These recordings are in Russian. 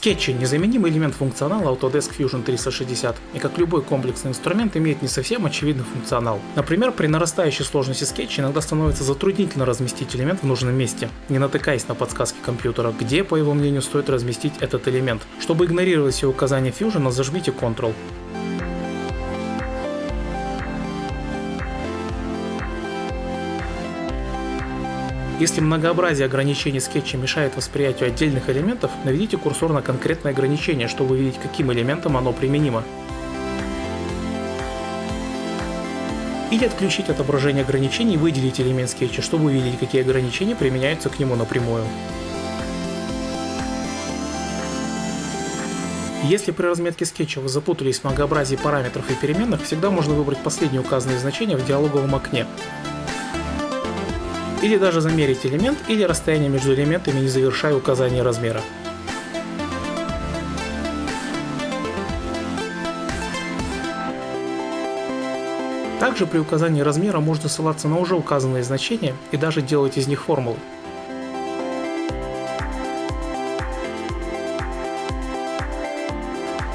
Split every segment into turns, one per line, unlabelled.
Скетчи – незаменимый элемент функционала Autodesk Fusion 360, и как любой комплексный инструмент имеет не совсем очевидный функционал. Например, при нарастающей сложности скетча иногда становится затруднительно разместить элемент в нужном месте, не натыкаясь на подсказки компьютера, где, по его мнению, стоит разместить этот элемент. Чтобы игнорировать все указания Fusion, зажмите Ctrl. Если многообразие ограничений скетча мешает восприятию отдельных элементов, наведите курсор на конкретное ограничение, чтобы увидеть, каким элементом оно применимо. Или отключить отображение ограничений и выделить элемент скетча, чтобы увидеть, какие ограничения применяются к нему напрямую. Если при разметке скетча вы запутались в многообразии параметров и переменных, всегда можно выбрать последние указанные значения в диалоговом окне или даже замерить элемент или расстояние между элементами, не завершая указание размера. Также при указании размера можно ссылаться на уже указанные значения и даже делать из них формулы.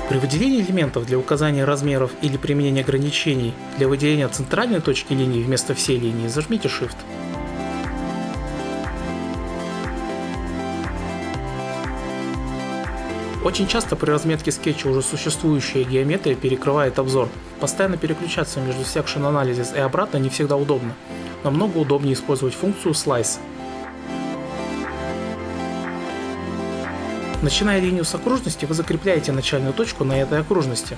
При выделении элементов для указания размеров или применения ограничений для выделения центральной точки линии вместо всей линии зажмите Shift. Очень часто при разметке скетча уже существующая геометрия перекрывает обзор. Постоянно переключаться между Section Analysis и обратно не всегда удобно. Намного удобнее использовать функцию Slice. Начиная линию с окружности, вы закрепляете начальную точку на этой окружности.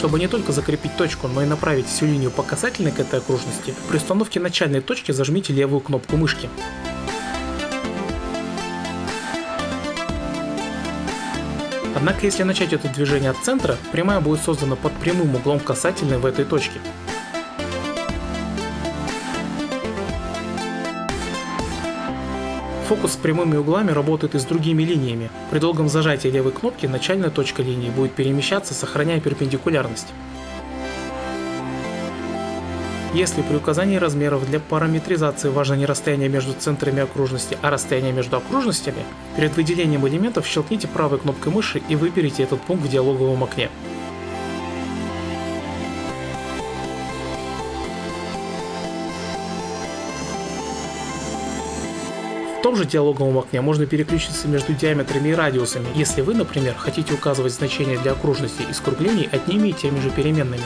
Чтобы не только закрепить точку, но и направить всю линию по касательной к этой окружности, при установке начальной точки зажмите левую кнопку мышки. Однако если начать это движение от центра, прямая будет создана под прямым углом касательной в этой точке. Фокус с прямыми углами работает и с другими линиями. При долгом зажатии левой кнопки начальная точка линии будет перемещаться, сохраняя перпендикулярность. Если при указании размеров для параметризации важно не расстояние между центрами окружности, а расстояние между окружностями, перед выделением элементов щелкните правой кнопкой мыши и выберите этот пункт в диалоговом окне. В том же диалоговом окне можно переключиться между диаметрами и радиусами, если вы, например, хотите указывать значения для окружности и скруглений одними и теми же переменными.